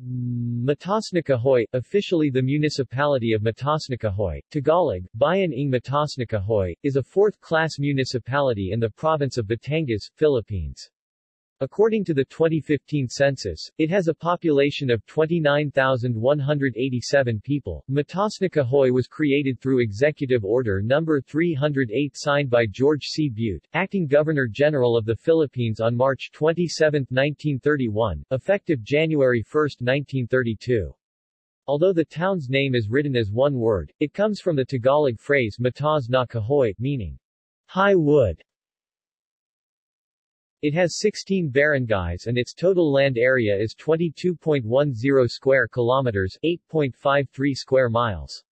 Mataasnakahoy, officially the municipality of Mataasnakahoy, Tagalog, Bayan ng Mataasnakahoy, is a fourth-class municipality in the province of Batangas, Philippines. According to the 2015 census, it has a population of 29,187 people. Mataasnakahoy was created through Executive Order No. 308 signed by George C. Butte, acting Governor-General of the Philippines on March 27, 1931, effective January 1, 1932. Although the town's name is written as one word, it comes from the Tagalog phrase Mataas na kahoy, meaning high wood. It has 16 barangays and its total land area is 22.10 square kilometers 8.53 square miles.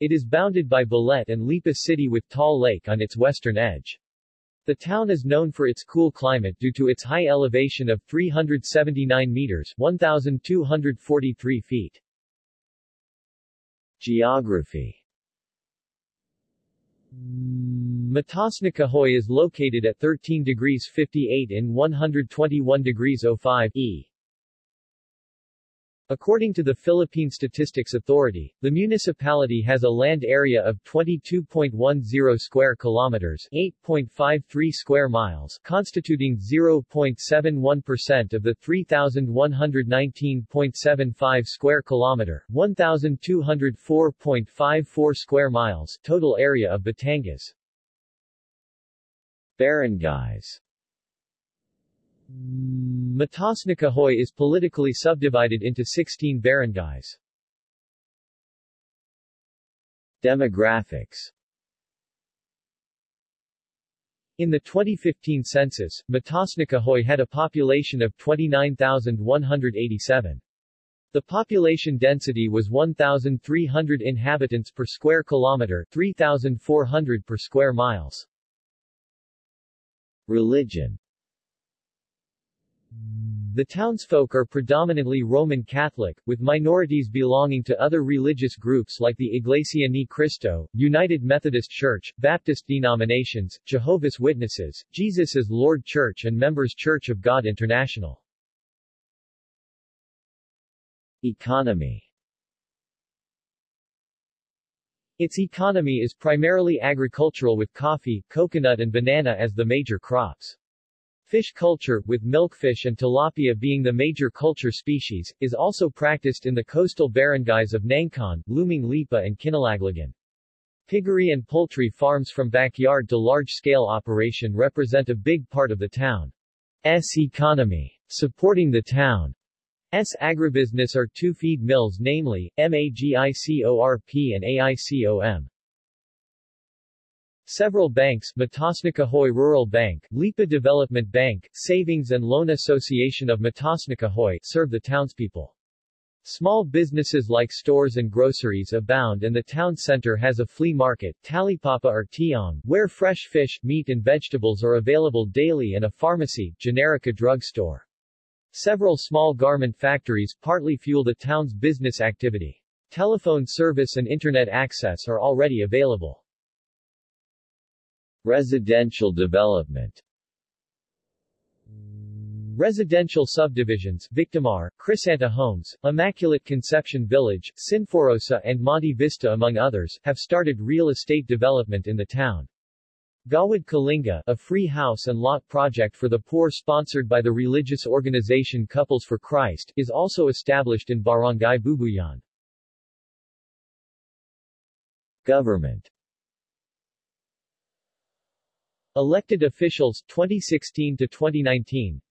It is bounded by Balete and Lipa City with Taal Lake on its western edge. The town is known for its cool climate due to its high elevation of 379 meters 1,243 feet. Geography Mataasnakahoy is located at 13 degrees 58 in 121 degrees 05 E. According to the Philippine Statistics Authority, the municipality has a land area of 22.10 square kilometers, 8.53 square miles, constituting 0.71% of the 3119.75 square kilometer, 1204.54 square miles total area of Batangas. Barangays Mataasnakahoy is politically subdivided into 16 barangays. Demographics In the 2015 census, Mataasnakahoy had a population of 29,187. The population density was 1,300 inhabitants per square kilometer 3,400 per square miles. Religion the townsfolk are predominantly Roman Catholic, with minorities belonging to other religious groups like the Iglesia Ni Cristo, United Methodist Church, Baptist denominations, Jehovah's Witnesses, Jesus is Lord Church and Members Church of God International. Economy Its economy is primarily agricultural with coffee, coconut and banana as the major crops. Fish culture, with milkfish and tilapia being the major culture species, is also practiced in the coastal barangays of Nangkaan, Lumang Lipa and Kinalaglagan. Piggery and poultry farms from backyard to large-scale operation represent a big part of the town's economy. Supporting the town's agribusiness are two feed mills namely, MAGICORP and AICOM. Several banks Mataasnakahoy Rural Bank, Lipa Development Bank, Savings and Loan Association of Mataasnakahoy serve the townspeople. Small businesses like stores and groceries abound and the town center has a flea market, Talipapa or Tiong, where fresh fish, meat and vegetables are available daily and a pharmacy, Generika drugstore. Several small garment factories partly fuel the town's business activity. Telephone service and internet access are already available. Residential development Residential subdivisions, Victimar, Crisanta Homes, Immaculate Conception Village, Sinforosa and Monte Vista among others, have started real estate development in the town. Gawad Kalinga, a free house and lot project for the poor sponsored by the religious organization Couples for Christ, is also established in Barangay Bubuyan. Government. Elected officials 2016 to 2019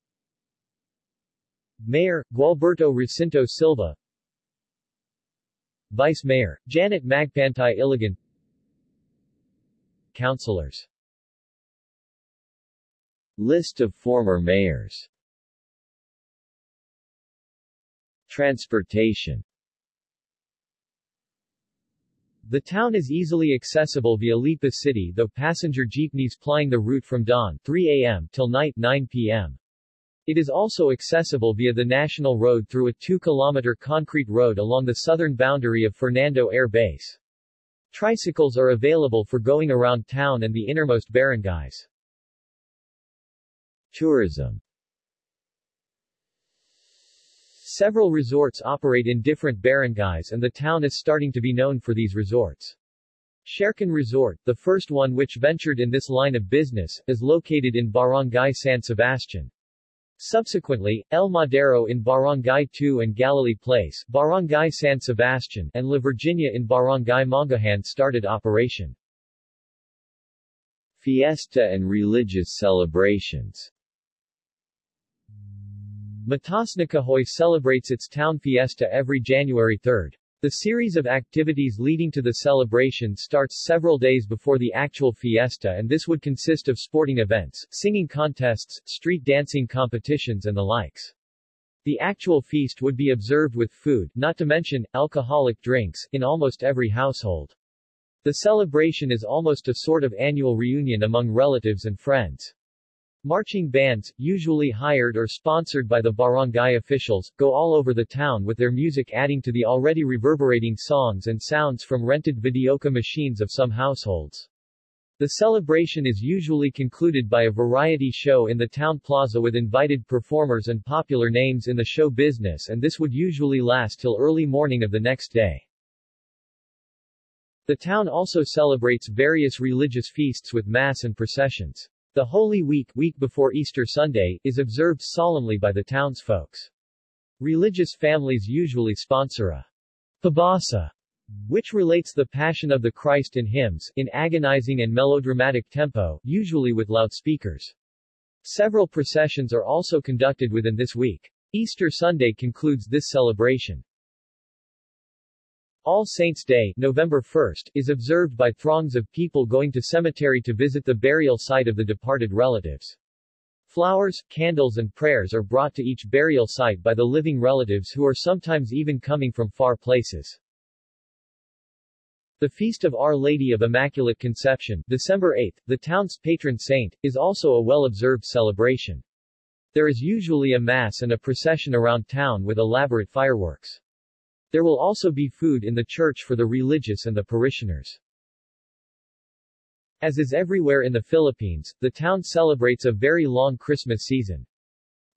Mayor Gualberto Recinto Silva. Vice Mayor Janet Magpantay Iligan Councilors List of former mayors Transportation the town is easily accessible via Lipa City though passenger jeepneys plying the route from dawn 3 a.m. till night 9 p.m. It is also accessible via the National Road through a 2-kilometer concrete road along the southern boundary of Fernando Air Base. Tricycles are available for going around town and the innermost barangays. Tourism Several resorts operate in different barangays and the town is starting to be known for these resorts. Shercan Resort, the first one which ventured in this line of business, is located in Barangay San Sebastian. Subsequently, El Madero in Barangay 2 and Galilee Place, Barangay San Sebastian, and La Virginia in Barangay Mangahan started operation. Fiesta and religious celebrations Mataasnakahoy celebrates its town fiesta every January 3. The series of activities leading to the celebration starts several days before the actual fiesta and this would consist of sporting events, singing contests, street dancing competitions and the likes. The actual feast would be observed with food, not to mention, alcoholic drinks, in almost every household. The celebration is almost a sort of annual reunion among relatives and friends. Marching bands, usually hired or sponsored by the barangay officials, go all over the town with their music adding to the already reverberating songs and sounds from rented videoke machines of some households. The celebration is usually concluded by a variety show in the town plaza with invited performers and popular names in the show business and this would usually last till early morning of the next day. The town also celebrates various religious feasts with mass and processions. The Holy Week, week before Easter Sunday, is observed solemnly by the townsfolks. Religious families usually sponsor a pabasa, which relates the Passion of the Christ in hymns, in agonizing and melodramatic tempo, usually with loudspeakers. Several processions are also conducted within this week. Easter Sunday concludes this celebration. All Saints' Day, November 1, is observed by throngs of people going to cemetery to visit the burial site of the departed relatives. Flowers, candles and prayers are brought to each burial site by the living relatives who are sometimes even coming from far places. The Feast of Our Lady of Immaculate Conception, December 8, the town's patron saint, is also a well-observed celebration. There is usually a mass and a procession around town with elaborate fireworks. There will also be food in the church for the religious and the parishioners. As is everywhere in the Philippines, the town celebrates a very long Christmas season.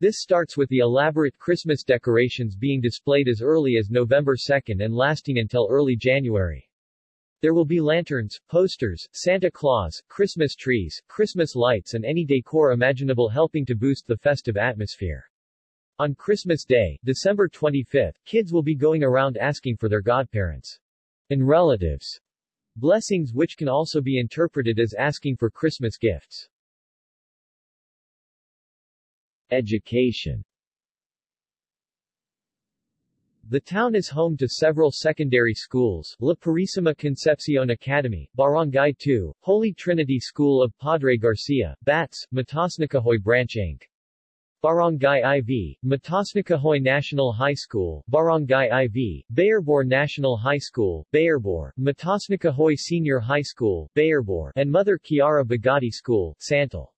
This starts with the elaborate Christmas decorations being displayed as early as November 2 and lasting until early January. There will be lanterns, posters, Santa Claus, Christmas trees, Christmas lights and any decor imaginable helping to boost the festive atmosphere. On Christmas Day, December 25, kids will be going around asking for their godparents and relatives blessings which can also be interpreted as asking for Christmas gifts. Education The town is home to several secondary schools, La Purísima Concepcion Academy, Barangay 2, Holy Trinity School of Padre Garcia, Bats, Mataasnakahoy Branch Inc. Barangay IV, Mataasnakahoy National High School, Barangay IV, Bayorbor National High School, Bayorbor, Mataasnakahoy Senior High School, Bayorbor, and Mother Chiara Bagati School, Santol.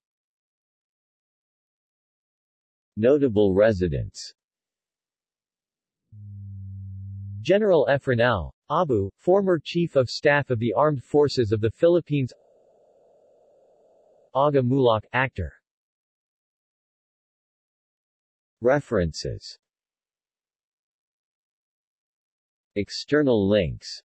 Notable residents. General Efren L. Abu, former Chief of Staff of the Armed Forces of the Philippines. Aga Muhlach, actor References. External links